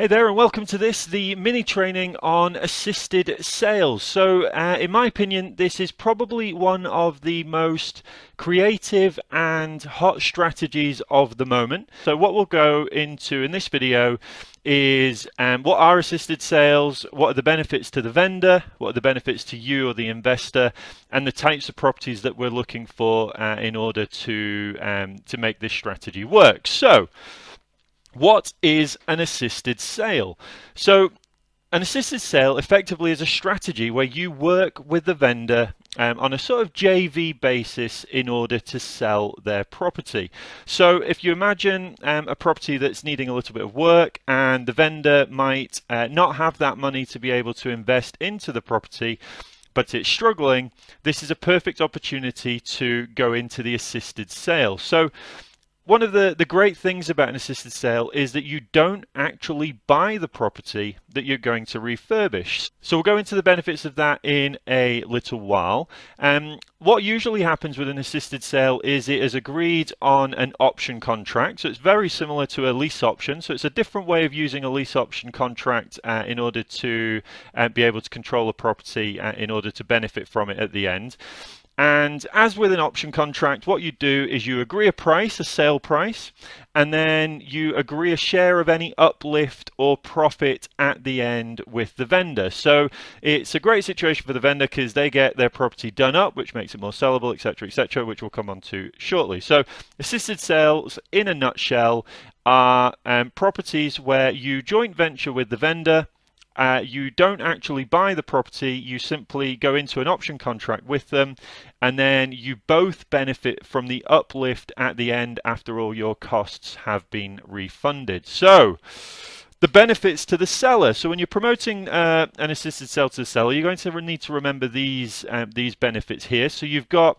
Hey there and welcome to this, the mini training on assisted sales. So uh, in my opinion, this is probably one of the most creative and hot strategies of the moment. So what we'll go into in this video is um, what are assisted sales, what are the benefits to the vendor, what are the benefits to you or the investor, and the types of properties that we're looking for uh, in order to, um, to make this strategy work. So what is an assisted sale? So an assisted sale effectively is a strategy where you work with the vendor um, on a sort of JV basis in order to sell their property. So if you imagine um, a property that's needing a little bit of work and the vendor might uh, not have that money to be able to invest into the property, but it's struggling, this is a perfect opportunity to go into the assisted sale. So one of the, the great things about an assisted sale is that you don't actually buy the property that you're going to refurbish. So we'll go into the benefits of that in a little while. Um, what usually happens with an assisted sale is it is agreed on an option contract. So it's very similar to a lease option. So it's a different way of using a lease option contract uh, in order to uh, be able to control a property uh, in order to benefit from it at the end. And as with an option contract, what you do is you agree a price, a sale price, and then you agree a share of any uplift or profit at the end with the vendor. So it's a great situation for the vendor because they get their property done up, which makes it more sellable, etc., etc., which we'll come on to shortly. So assisted sales, in a nutshell, are um, properties where you joint venture with the vendor uh, you don't actually buy the property, you simply go into an option contract with them, and then you both benefit from the uplift at the end after all your costs have been refunded. So, the benefits to the seller. So when you're promoting uh, an assisted sale to the seller, you're going to need to remember these um, these benefits here. So you've got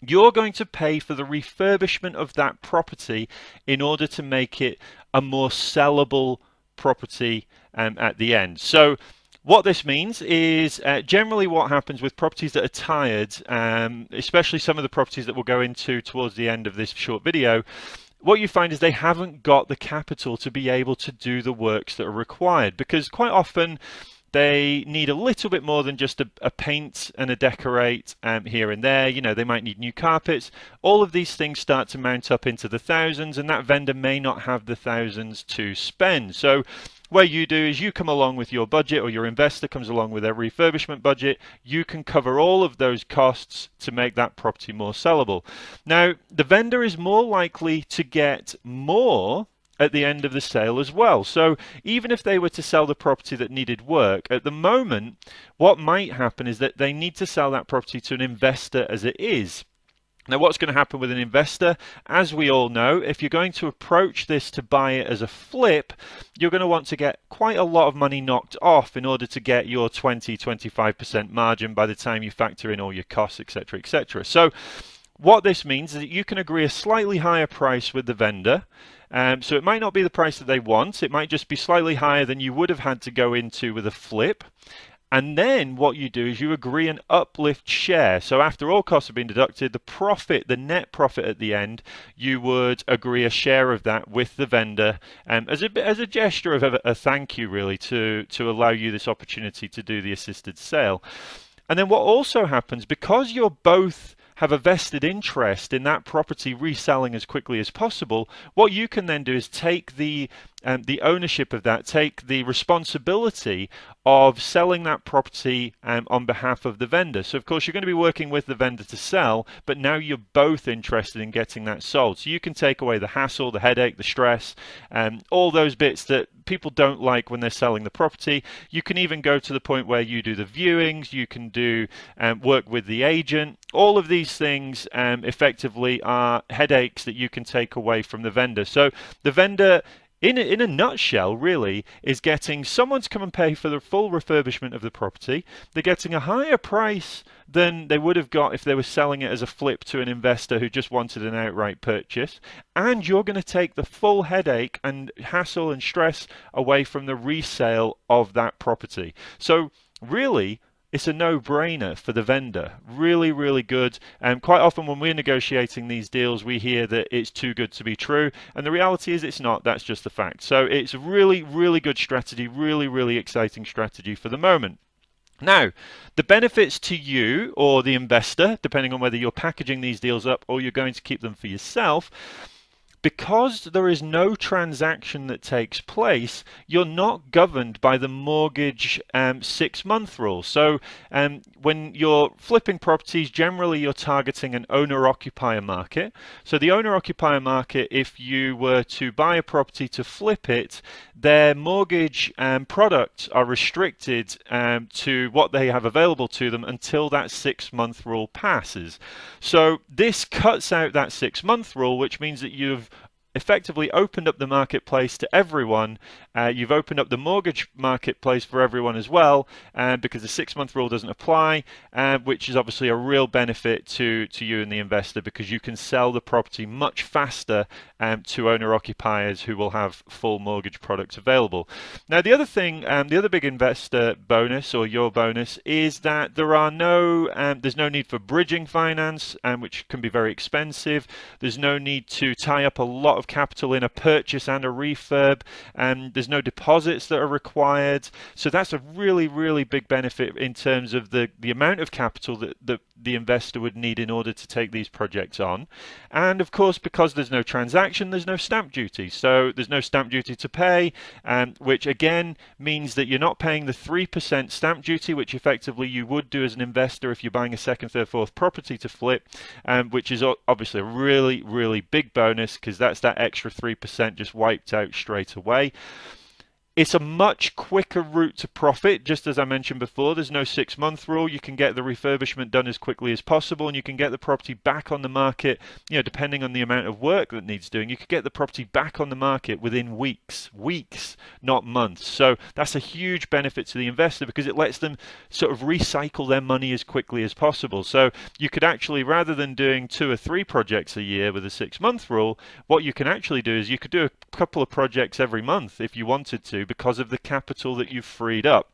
you're going to pay for the refurbishment of that property in order to make it a more sellable property um, at the end. So what this means is uh, generally what happens with properties that are tired, um, especially some of the properties that we'll go into towards the end of this short video, what you find is they haven't got the capital to be able to do the works that are required because quite often they need a little bit more than just a, a paint and a decorate um, here and there. You know, they might need new carpets. All of these things start to mount up into the thousands and that vendor may not have the thousands to spend. So what you do is you come along with your budget or your investor comes along with their refurbishment budget. You can cover all of those costs to make that property more sellable. Now, the vendor is more likely to get more at the end of the sale as well. So even if they were to sell the property that needed work, at the moment, what might happen is that they need to sell that property to an investor as it is. Now, what's going to happen with an investor? As we all know, if you're going to approach this to buy it as a flip, you're going to want to get quite a lot of money knocked off in order to get your 20, 25% margin by the time you factor in all your costs, etc., etc. So, what this means is that you can agree a slightly higher price with the vendor. Um, so it might not be the price that they want. It might just be slightly higher than you would have had to go into with a flip. And then what you do is you agree an uplift share. So after all costs have been deducted, the profit, the net profit at the end, you would agree a share of that with the vendor um, as, a, as a gesture of a, a thank you, really, to, to allow you this opportunity to do the assisted sale. And then what also happens, because you're both have a vested interest in that property reselling as quickly as possible, what you can then do is take the um, the ownership of that, take the responsibility of selling that property um, on behalf of the vendor. So of course you're going to be working with the vendor to sell, but now you're both interested in getting that sold. So you can take away the hassle, the headache, the stress, um, all those bits that people don't like when they're selling the property. You can even go to the point where you do the viewings, you can do um, work with the agent. All of these things um, effectively are headaches that you can take away from the vendor. So the vendor in a, in a nutshell, really, is getting someone to come and pay for the full refurbishment of the property. They're getting a higher price than they would have got if they were selling it as a flip to an investor who just wanted an outright purchase. And you're going to take the full headache and hassle and stress away from the resale of that property. So, really, it's a no-brainer for the vendor. Really, really good. And quite often when we're negotiating these deals, we hear that it's too good to be true. And the reality is it's not. That's just the fact. So it's a really, really good strategy, really, really exciting strategy for the moment. Now, the benefits to you or the investor, depending on whether you're packaging these deals up or you're going to keep them for yourself, because there is no transaction that takes place, you're not governed by the mortgage um, six month rule. So um, when you're flipping properties, generally you're targeting an owner occupier market. So the owner occupier market, if you were to buy a property to flip it, their mortgage um, products are restricted um, to what they have available to them until that six month rule passes. So this cuts out that six month rule, which means that you've effectively opened up the marketplace to everyone. Uh, you've opened up the mortgage marketplace for everyone as well, uh, because the six-month rule doesn't apply, uh, which is obviously a real benefit to to you and the investor because you can sell the property much faster um, to owner-occupiers who will have full mortgage products available. Now, the other thing, um, the other big investor bonus or your bonus is that there are no, um, there's no need for bridging finance, um, which can be very expensive. There's no need to tie up a lot of capital in a purchase and a refurb and there's no deposits that are required. So that's a really really big benefit in terms of the the amount of capital that, that the investor would need in order to take these projects on and of course because there's no transaction there's no stamp duty so there's no stamp duty to pay um, which again means that you're not paying the 3% stamp duty which effectively you would do as an investor if you're buying a second third fourth property to flip um, which is obviously a really really big bonus because that's that extra 3% just wiped out straight away. It's a much quicker route to profit, just as I mentioned before. There's no six month rule. You can get the refurbishment done as quickly as possible and you can get the property back on the market, you know, depending on the amount of work that needs doing. You could get the property back on the market within weeks, weeks, not months. So that's a huge benefit to the investor because it lets them sort of recycle their money as quickly as possible. So you could actually, rather than doing two or three projects a year with a six month rule, what you can actually do is you could do a couple of projects every month if you wanted because of the capital that you've freed up.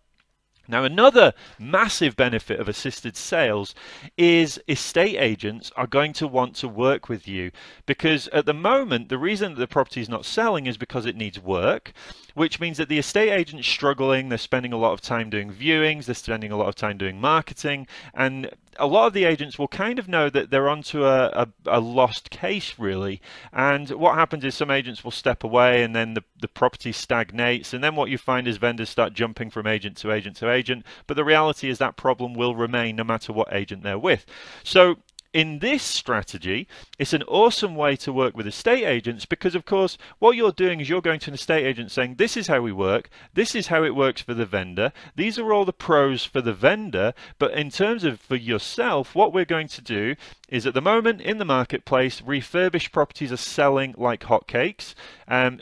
Now, another massive benefit of assisted sales is estate agents are going to want to work with you because at the moment, the reason that the property is not selling is because it needs work, which means that the estate agent's struggling. They're spending a lot of time doing viewings, they're spending a lot of time doing marketing, and a lot of the agents will kind of know that they're onto a, a, a, lost case really. And what happens is some agents will step away and then the, the property stagnates. And then what you find is vendors start jumping from agent to agent to agent. But the reality is that problem will remain no matter what agent they're with. So in this strategy, it's an awesome way to work with estate agents because, of course, what you're doing is you're going to an estate agent saying, This is how we work, this is how it works for the vendor, these are all the pros for the vendor. But in terms of for yourself, what we're going to do is at the moment in the marketplace, refurbished properties are selling like hotcakes. Um,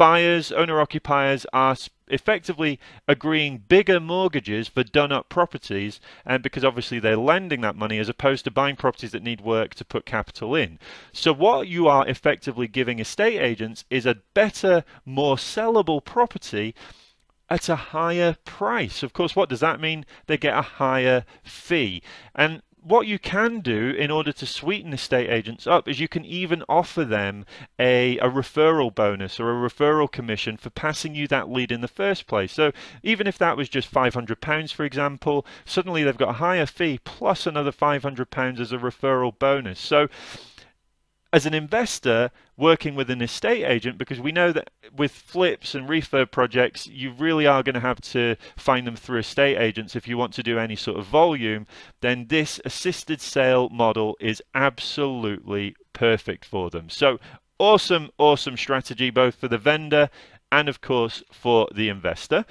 buyers, owner occupiers are effectively agreeing bigger mortgages for done up properties and because obviously they're lending that money as opposed to buying properties that need work to put capital in. So what you are effectively giving estate agents is a better, more sellable property at a higher price. Of course, what does that mean? They get a higher fee. And what you can do in order to sweeten the estate agents up is you can even offer them a, a referral bonus or a referral commission for passing you that lead in the first place. So even if that was just £500, for example, suddenly they've got a higher fee plus another £500 as a referral bonus. So as an investor working with an estate agent because we know that with flips and refurb projects you really are going to have to find them through estate agents if you want to do any sort of volume then this assisted sale model is absolutely perfect for them. So awesome awesome strategy both for the vendor and of course for the investor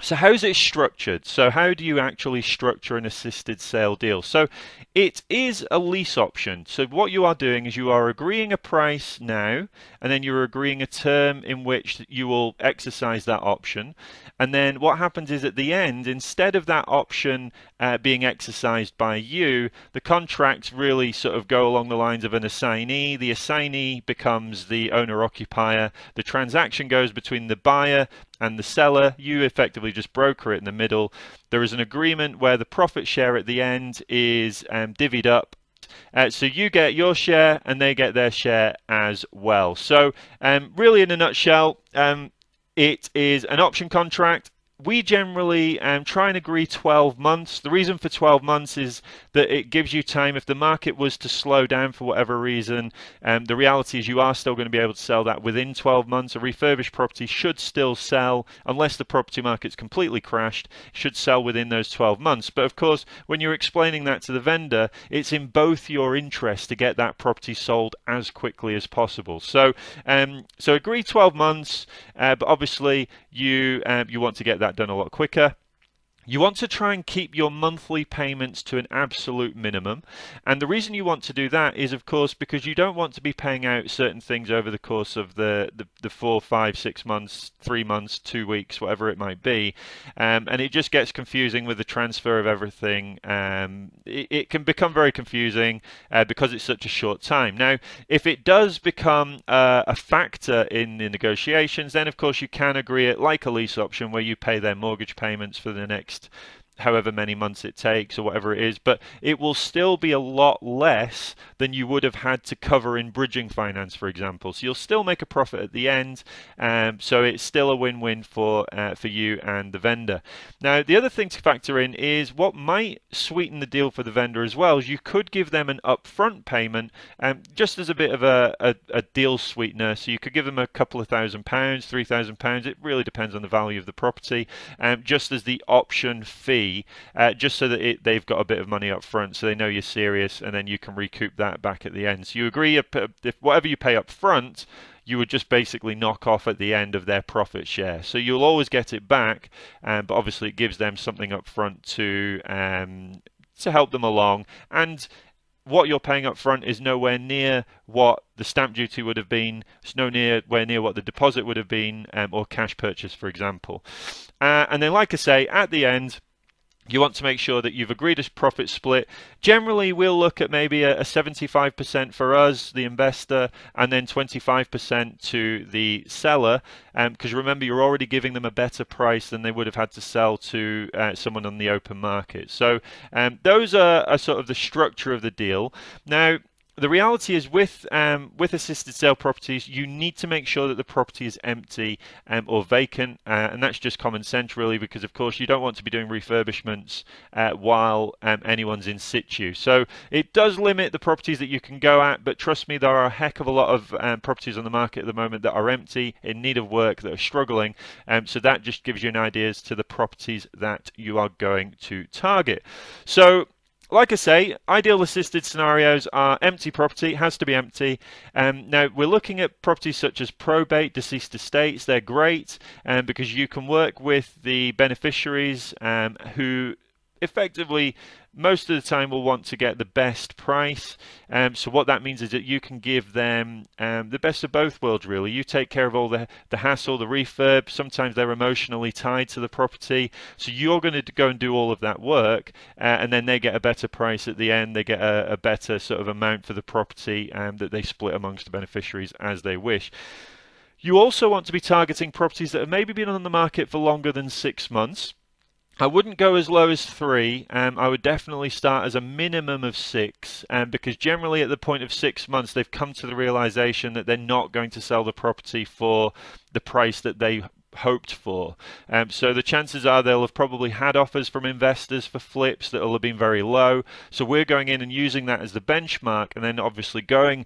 so how's it structured? So how do you actually structure an assisted sale deal? So it is a lease option. So what you are doing is you are agreeing a price now, and then you're agreeing a term in which you will exercise that option. And then what happens is at the end, instead of that option uh, being exercised by you, the contracts really sort of go along the lines of an assignee. The assignee becomes the owner occupier. The transaction goes between the buyer and the seller, you effectively just broker it in the middle. There is an agreement where the profit share at the end is um, divvied up uh, so you get your share and they get their share as well. So um, really in a nutshell, um, it is an option contract we generally um, try and agree 12 months. The reason for 12 months is that it gives you time. If the market was to slow down for whatever reason, um, the reality is you are still going to be able to sell that within 12 months. A refurbished property should still sell, unless the property market's completely crashed, should sell within those 12 months. But of course, when you're explaining that to the vendor, it's in both your interest to get that property sold as quickly as possible. So, um, so agree 12 months, uh, but obviously you um, you want to get that done a lot quicker. You want to try and keep your monthly payments to an absolute minimum. And the reason you want to do that is, of course, because you don't want to be paying out certain things over the course of the, the, the four, five, six months, three months, two weeks, whatever it might be. Um, and it just gets confusing with the transfer of everything. Um, it, it, can become very confusing uh, because it's such a short time. Now, if it does become uh, a factor in the negotiations, then of course you can agree it like a lease option where you pay their mortgage payments for the next next however many months it takes or whatever it is, but it will still be a lot less than you would have had to cover in bridging finance, for example. So you'll still make a profit at the end, um, so it's still a win-win for uh, for you and the vendor. Now, the other thing to factor in is what might sweeten the deal for the vendor as well is you could give them an upfront payment, um, just as a bit of a, a, a deal sweetener. So you could give them a couple of thousand pounds, three thousand pounds. It really depends on the value of the property, um, just as the option fee uh, just so that it, they've got a bit of money up front, so they know you're serious, and then you can recoup that back at the end. So you agree if, if whatever you pay up front, you would just basically knock off at the end of their profit share. So you'll always get it back, um, but obviously it gives them something up front to um, to help them along. And what you're paying up front is nowhere near what the stamp duty would have been. It's nowhere near what the deposit would have been, um, or cash purchase, for example. Uh, and then, like I say, at the end you want to make sure that you've agreed a profit split. Generally, we'll look at maybe a, 75% for us, the investor, and then 25% to the seller. Because um, remember, you're already giving them a better price than they would have had to sell to uh, someone on the open market. So um, those are, are sort of the structure of the deal. Now, the reality is with um, with assisted sale properties, you need to make sure that the property is empty um, or vacant, uh, and that's just common sense, really, because of course you don't want to be doing refurbishments uh, while um, anyone's in situ. So it does limit the properties that you can go at, but trust me, there are a heck of a lot of um, properties on the market at the moment that are empty, in need of work, that are struggling. Um, so that just gives you an idea as to the properties that you are going to target. So like I say, ideal assisted scenarios are empty property, has to be empty. Um, now, we're looking at properties such as probate, deceased estates. They're great um, because you can work with the beneficiaries um, who effectively most of the time will want to get the best price. Um, so what that means is that you can give them um, the best of both worlds, really. You take care of all the, the hassle, the refurb. Sometimes they're emotionally tied to the property. So you're going to go and do all of that work, uh, and then they get a better price at the end. They get a, a better sort of amount for the property um, that they split amongst the beneficiaries as they wish. You also want to be targeting properties that have maybe been on the market for longer than six months. I wouldn't go as low as three. Um, I would definitely start as a minimum of six, um, because generally at the point of six months, they've come to the realization that they're not going to sell the property for the price that they hoped for. Um, so the chances are they'll have probably had offers from investors for flips that will have been very low. So we're going in and using that as the benchmark, and then obviously going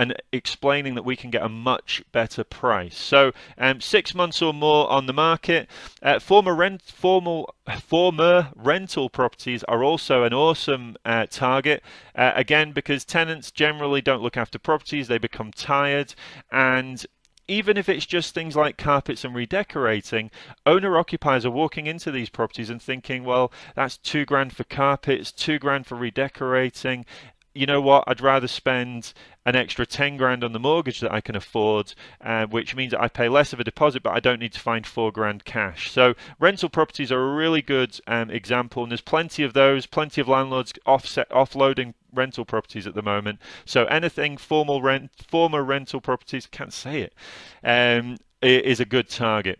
and explaining that we can get a much better price. So um, six months or more on the market. Uh, former rent, formal, former rental properties are also an awesome uh, target. Uh, again, because tenants generally don't look after properties, they become tired and even if it's just things like carpets and redecorating, owner occupiers are walking into these properties and thinking, well, that's two grand for carpets, two grand for redecorating you know what, I'd rather spend an extra 10 grand on the mortgage that I can afford, uh, which means that I pay less of a deposit, but I don't need to find four grand cash. So rental properties are a really good um, example, and there's plenty of those, plenty of landlords offset, offloading rental properties at the moment. So anything formal rent, former rental properties, can't say it, um, is a good target.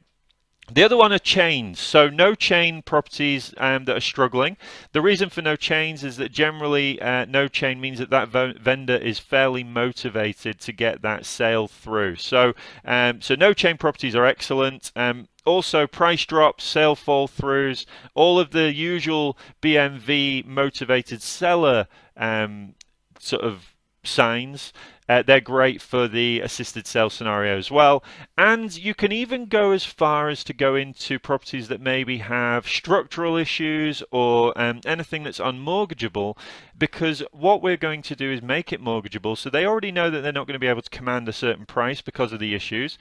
The other one are chains. So no chain properties um, that are struggling. The reason for no chains is that generally uh, no chain means that that vendor is fairly motivated to get that sale through. So um, so no chain properties are excellent. Um, also price drops, sale fall throughs, all of the usual BMV motivated seller um, sort of signs. Uh, they're great for the assisted sale scenario as well. And you can even go as far as to go into properties that maybe have structural issues or um, anything that's unmortgageable because what we're going to do is make it mortgageable. So they already know that they're not going to be able to command a certain price because of the issues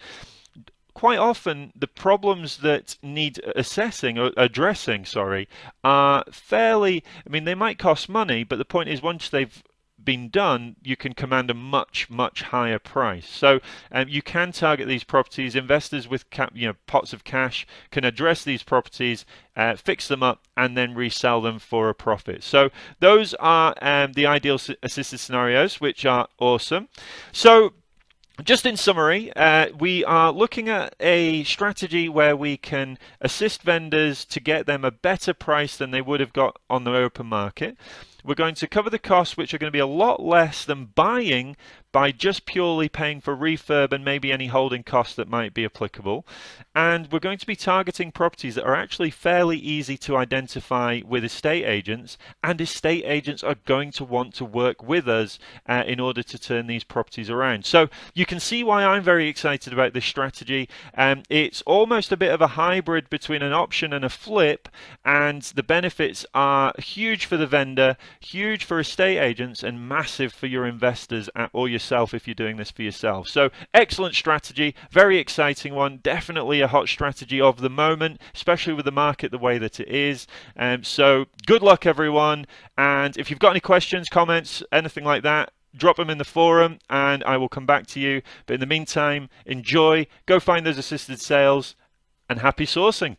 quite often the problems that need assessing or addressing sorry are fairly i mean they might cost money but the point is once they've been done, you can command a much, much higher price. So um, you can target these properties. Investors with cap, you know, pots of cash can address these properties, uh, fix them up, and then resell them for a profit. So those are um, the ideal assisted scenarios, which are awesome. So just in summary, uh, we are looking at a strategy where we can assist vendors to get them a better price than they would have got on the open market. We're going to cover the costs, which are going to be a lot less than buying by just purely paying for refurb and maybe any holding costs that might be applicable. And we're going to be targeting properties that are actually fairly easy to identify with estate agents, and estate agents are going to want to work with us uh, in order to turn these properties around. So you can see why I'm very excited about this strategy. Um, it's almost a bit of a hybrid between an option and a flip, and the benefits are huge for the vendor, huge for estate agents, and massive for your investors or yourself if you're doing this for yourself. So excellent strategy, very exciting one, definitely a hot strategy of the moment, especially with the market the way that it is. Um, so good luck everyone. And if you've got any questions, comments, anything like that, drop them in the forum and I will come back to you. But in the meantime, enjoy, go find those assisted sales and happy sourcing.